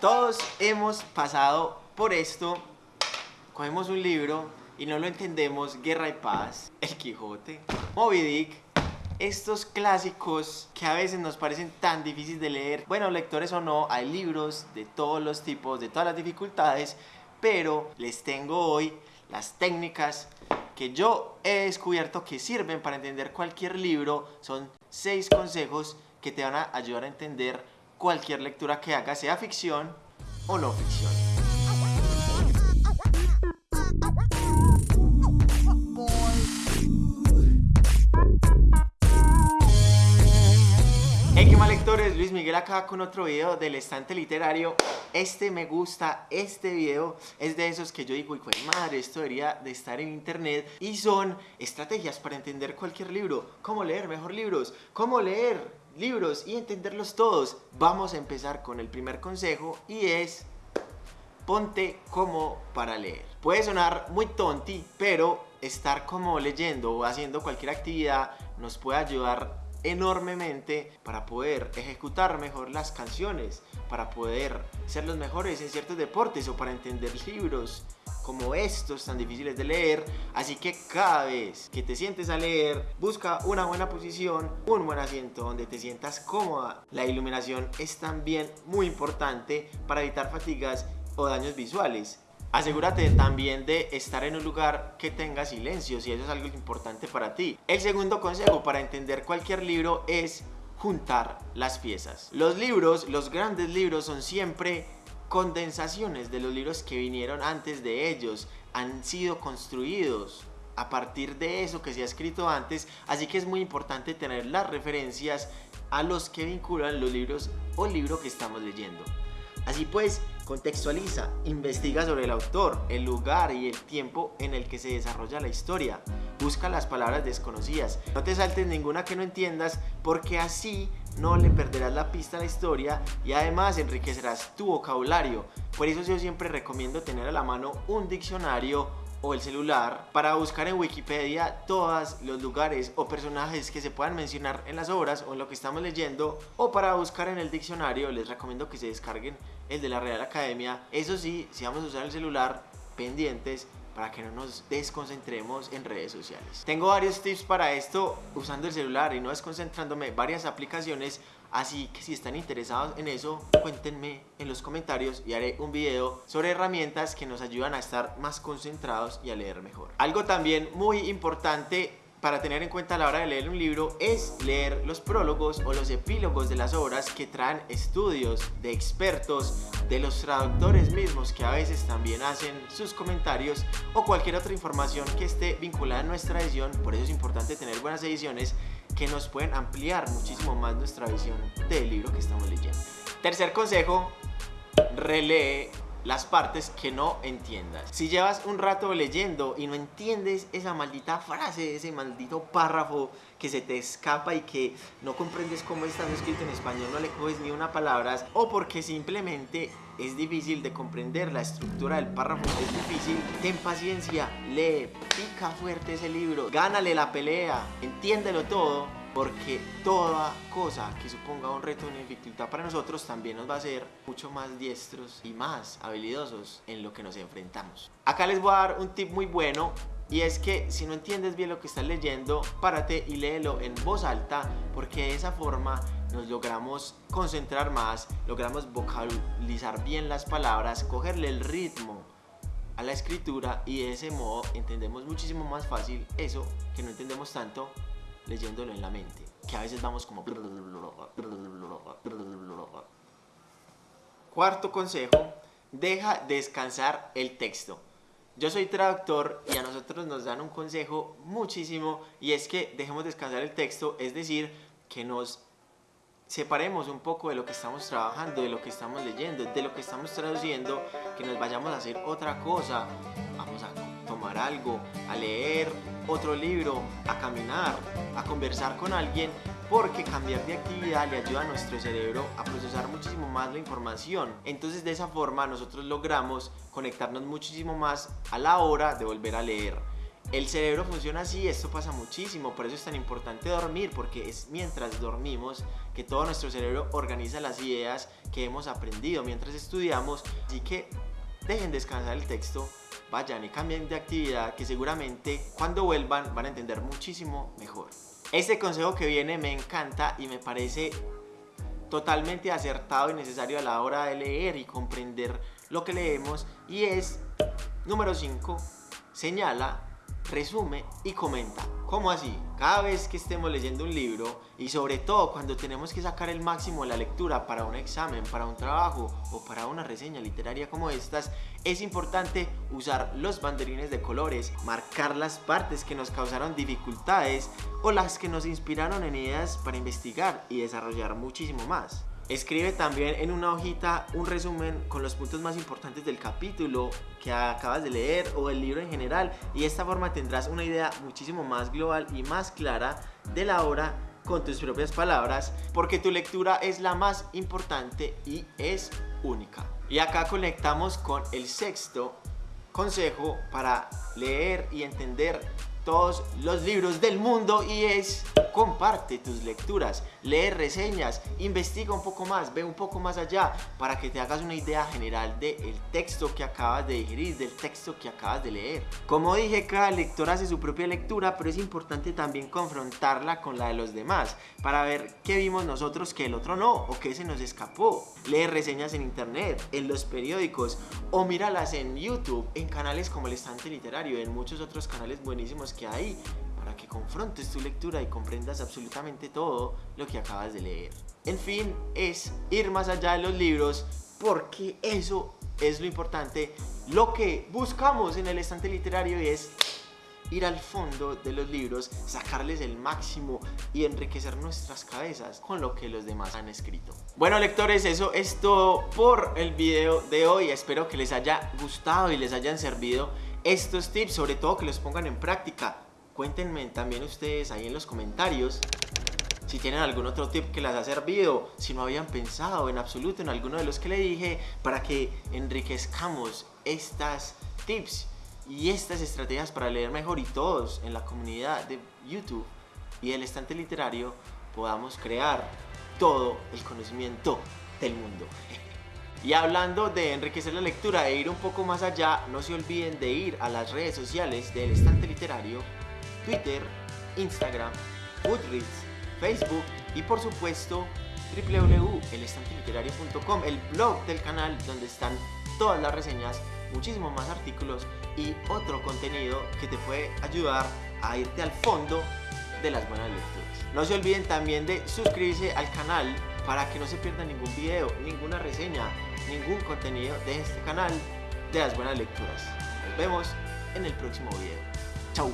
Todos hemos pasado por esto. Cogemos un libro y no lo entendemos. Guerra y Paz, El Quijote, Moby Dick. Estos clásicos que a veces nos parecen tan difíciles de leer. Bueno, lectores o no, hay libros de todos los tipos, de todas las dificultades. Pero les tengo hoy las técnicas que yo he descubierto que sirven para entender cualquier libro. Son seis consejos que te van a ayudar a entender cualquier lectura que hagas, sea ficción o no ficción. Hey, qué mal lectores, Luis Miguel acá con otro video del estante literario. Este me gusta, este video es de esos que yo digo, y madre, esto debería de estar en internet. Y son estrategias para entender cualquier libro, cómo leer mejor libros, cómo leer libros y entenderlos todos. Vamos a empezar con el primer consejo y es ponte como para leer. Puede sonar muy tonti, pero estar como leyendo o haciendo cualquier actividad nos puede ayudar enormemente para poder ejecutar mejor las canciones, para poder ser los mejores en ciertos deportes o para entender libros como estos tan difíciles de leer. Así que cada vez que te sientes a leer, busca una buena posición, un buen asiento donde te sientas cómoda. La iluminación es también muy importante para evitar fatigas o daños visuales. Asegúrate también de estar en un lugar que tenga silencio si eso es algo importante para ti. El segundo consejo para entender cualquier libro es juntar las piezas. Los libros, los grandes libros son siempre condensaciones de los libros que vinieron antes de ellos. Han sido construidos a partir de eso que se ha escrito antes, así que es muy importante tener las referencias a los que vinculan los libros o libro que estamos leyendo. Así pues, contextualiza, investiga sobre el autor, el lugar y el tiempo en el que se desarrolla la historia. Busca las palabras desconocidas. No te saltes ninguna que no entiendas porque así no le perderás la pista a la historia y además enriquecerás tu vocabulario. Por eso yo siempre recomiendo tener a la mano un diccionario o el celular para buscar en Wikipedia todos los lugares o personajes que se puedan mencionar en las obras o en lo que estamos leyendo o para buscar en el diccionario les recomiendo que se descarguen el de la Real Academia eso sí, si vamos a usar el celular pendientes para que no nos desconcentremos en redes sociales. Tengo varios tips para esto usando el celular y no desconcentrándome, varias aplicaciones, así que si están interesados en eso, cuéntenme en los comentarios y haré un video sobre herramientas que nos ayudan a estar más concentrados y a leer mejor. Algo también muy importante para tener en cuenta a la hora de leer un libro es leer los prólogos o los epílogos de las obras que traen estudios de expertos, de los traductores mismos que a veces también hacen sus comentarios o cualquier otra información que esté vinculada a nuestra edición. Por eso es importante tener buenas ediciones que nos pueden ampliar muchísimo más nuestra visión del libro que estamos leyendo. Tercer consejo, relee las partes que no entiendas. Si llevas un rato leyendo y no entiendes esa maldita frase, ese maldito párrafo que se te escapa y que no comprendes cómo está escrito en español, no le coges ni una palabra, o porque simplemente es difícil de comprender la estructura del párrafo, es difícil, ten paciencia, lee, pica fuerte ese libro, gánale la pelea, entiéndelo todo porque toda cosa que suponga un reto o una dificultad para nosotros también nos va a hacer mucho más diestros y más habilidosos en lo que nos enfrentamos. Acá les voy a dar un tip muy bueno y es que si no entiendes bien lo que estás leyendo, párate y léelo en voz alta porque de esa forma nos logramos concentrar más, logramos vocalizar bien las palabras, cogerle el ritmo a la escritura y de ese modo entendemos muchísimo más fácil eso que no entendemos tanto leyéndolo en la mente, que a veces vamos como... Cuarto consejo, deja descansar el texto. Yo soy traductor y a nosotros nos dan un consejo muchísimo y es que dejemos descansar el texto, es decir, que nos separemos un poco de lo que estamos trabajando, de lo que estamos leyendo, de lo que estamos traduciendo, que nos vayamos a hacer otra cosa, tomar algo, a leer otro libro, a caminar, a conversar con alguien, porque cambiar de actividad le ayuda a nuestro cerebro a procesar muchísimo más la información. Entonces de esa forma nosotros logramos conectarnos muchísimo más a la hora de volver a leer. El cerebro funciona así, esto pasa muchísimo, por eso es tan importante dormir, porque es mientras dormimos que todo nuestro cerebro organiza las ideas que hemos aprendido mientras estudiamos, así que dejen descansar el texto, vayan y cambien de actividad que seguramente cuando vuelvan van a entender muchísimo mejor. Este consejo que viene me encanta y me parece totalmente acertado y necesario a la hora de leer y comprender lo que leemos y es número 5 señala resume y comenta. ¿Cómo así? Cada vez que estemos leyendo un libro y sobre todo cuando tenemos que sacar el máximo de la lectura para un examen, para un trabajo o para una reseña literaria como estas, es importante usar los banderines de colores, marcar las partes que nos causaron dificultades o las que nos inspiraron en ideas para investigar y desarrollar muchísimo más. Escribe también en una hojita un resumen con los puntos más importantes del capítulo que acabas de leer o del libro en general y de esta forma tendrás una idea muchísimo más global y más clara de la obra con tus propias palabras porque tu lectura es la más importante y es única. Y acá conectamos con el sexto consejo para leer y entender todos los libros del mundo y es comparte tus lecturas, lee reseñas, investiga un poco más, ve un poco más allá para que te hagas una idea general del texto que acabas de digerir, del texto que acabas de leer. Como dije, cada lector hace su propia lectura, pero es importante también confrontarla con la de los demás para ver qué vimos nosotros que el otro no o qué se nos escapó. Lee reseñas en internet, en los periódicos o míralas en YouTube, en canales como el Estante Literario, en muchos otros canales buenísimos que hay que confrontes tu lectura y comprendas absolutamente todo lo que acabas de leer. En fin, es ir más allá de los libros porque eso es lo importante, lo que buscamos en el estante literario es ir al fondo de los libros, sacarles el máximo y enriquecer nuestras cabezas con lo que los demás han escrito. Bueno lectores, eso es todo por el video de hoy. Espero que les haya gustado y les hayan servido estos tips, sobre todo que los pongan en práctica. Cuéntenme también ustedes ahí en los comentarios si tienen algún otro tip que les ha servido, si no habían pensado en absoluto en alguno de los que le dije, para que enriquezcamos estas tips y estas estrategias para leer mejor y todos en la comunidad de YouTube y el estante literario podamos crear todo el conocimiento del mundo. Y hablando de enriquecer la lectura e ir un poco más allá, no se olviden de ir a las redes sociales del estante literario Twitter, Instagram, Goodreads, Facebook y por supuesto www.elestanteliterario.com, el blog del canal donde están todas las reseñas, muchísimos más artículos y otro contenido que te puede ayudar a irte al fondo de las buenas lecturas. No se olviden también de suscribirse al canal para que no se pierdan ningún video, ninguna reseña, ningún contenido de este canal de las buenas lecturas. Nos vemos en el próximo video. Chau.